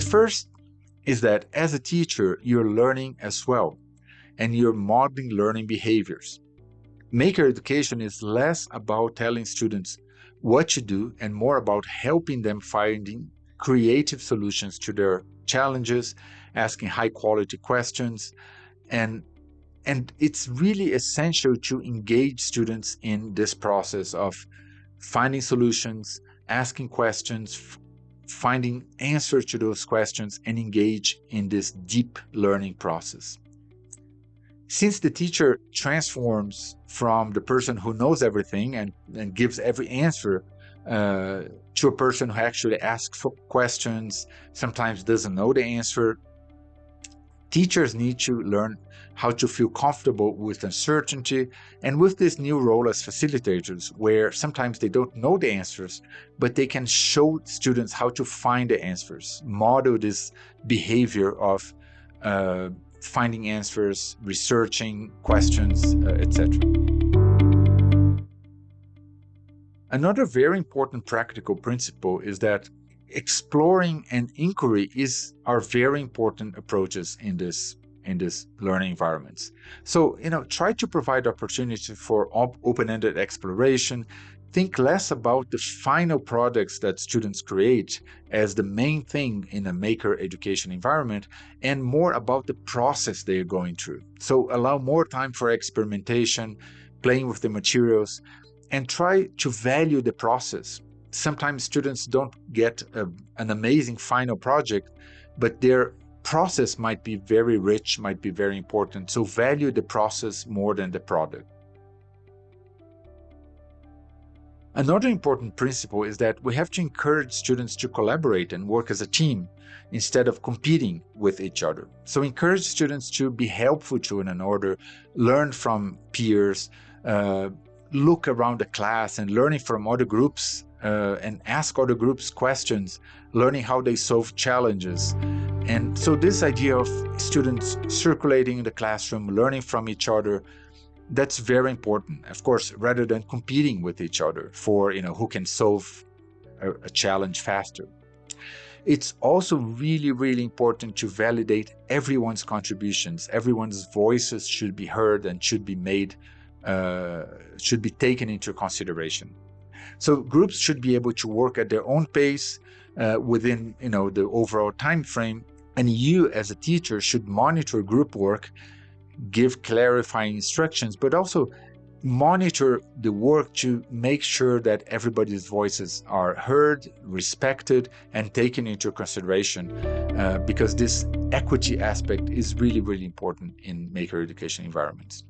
first is that as a teacher, you're learning as well, and you're modeling learning behaviors. Maker education is less about telling students what to do and more about helping them finding creative solutions to their challenges, asking high quality questions, and and it's really essential to engage students in this process of finding solutions, asking questions, finding answers to those questions, and engage in this deep learning process. Since the teacher transforms from the person who knows everything and, and gives every answer uh, to a person who actually asks for questions, sometimes doesn't know the answer, teachers need to learn how to feel comfortable with uncertainty and with this new role as facilitators where sometimes they don't know the answers but they can show students how to find the answers model this behavior of uh, finding answers researching questions uh, etc another very important practical principle is that exploring and inquiry is are very important approaches in this in this learning environments. So, you know, try to provide opportunity for op open-ended exploration. Think less about the final products that students create as the main thing in a maker education environment and more about the process they are going through. So allow more time for experimentation, playing with the materials, and try to value the process sometimes students don't get a, an amazing final project, but their process might be very rich, might be very important. So value the process more than the product. Another important principle is that we have to encourage students to collaborate and work as a team instead of competing with each other. So encourage students to be helpful to one another, learn from peers, uh, look around the class and learning from other groups uh, and ask other groups questions, learning how they solve challenges. And so this idea of students circulating in the classroom, learning from each other, that's very important, of course, rather than competing with each other for, you know, who can solve a, a challenge faster. It's also really, really important to validate everyone's contributions. Everyone's voices should be heard and should be made, uh, should be taken into consideration. So groups should be able to work at their own pace uh, within you know the overall time frame. And you as a teacher should monitor group work, give clarifying instructions, but also monitor the work to make sure that everybody's voices are heard, respected, and taken into consideration uh, because this equity aspect is really, really important in maker education environments.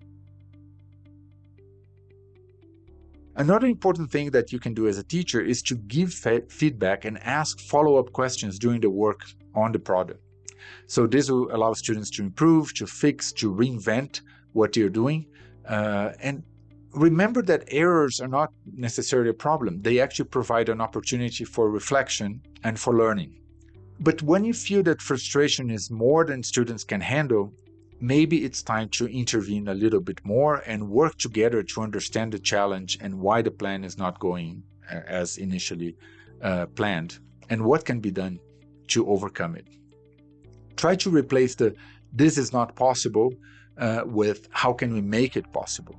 Another important thing that you can do as a teacher is to give feedback and ask follow-up questions during the work on the product. So this will allow students to improve, to fix, to reinvent what you're doing. Uh, and remember that errors are not necessarily a problem. They actually provide an opportunity for reflection and for learning. But when you feel that frustration is more than students can handle, maybe it's time to intervene a little bit more and work together to understand the challenge and why the plan is not going uh, as initially uh, planned and what can be done to overcome it. Try to replace the this is not possible uh, with how can we make it possible.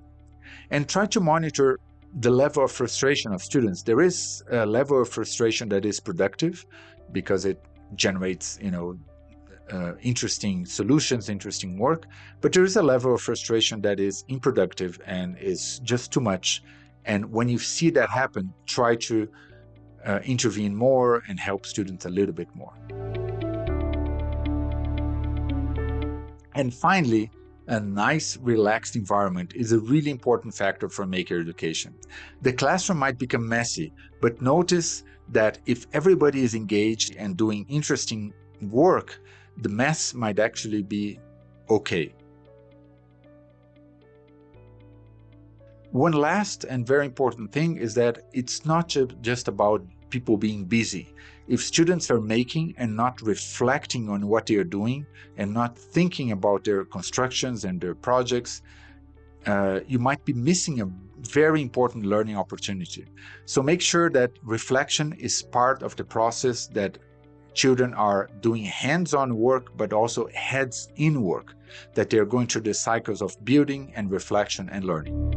And try to monitor the level of frustration of students. There is a level of frustration that is productive because it generates, you know, uh, interesting solutions, interesting work, but there is a level of frustration that is unproductive and is just too much. And when you see that happen, try to uh, intervene more and help students a little bit more. And finally, a nice, relaxed environment is a really important factor for maker education. The classroom might become messy, but notice that if everybody is engaged and doing interesting work, the mess might actually be okay. One last and very important thing is that it's not just about people being busy. If students are making and not reflecting on what they are doing and not thinking about their constructions and their projects, uh, you might be missing a very important learning opportunity. So make sure that reflection is part of the process, that children are doing hands-on work but also heads in work, that they're going through the cycles of building and reflection and learning.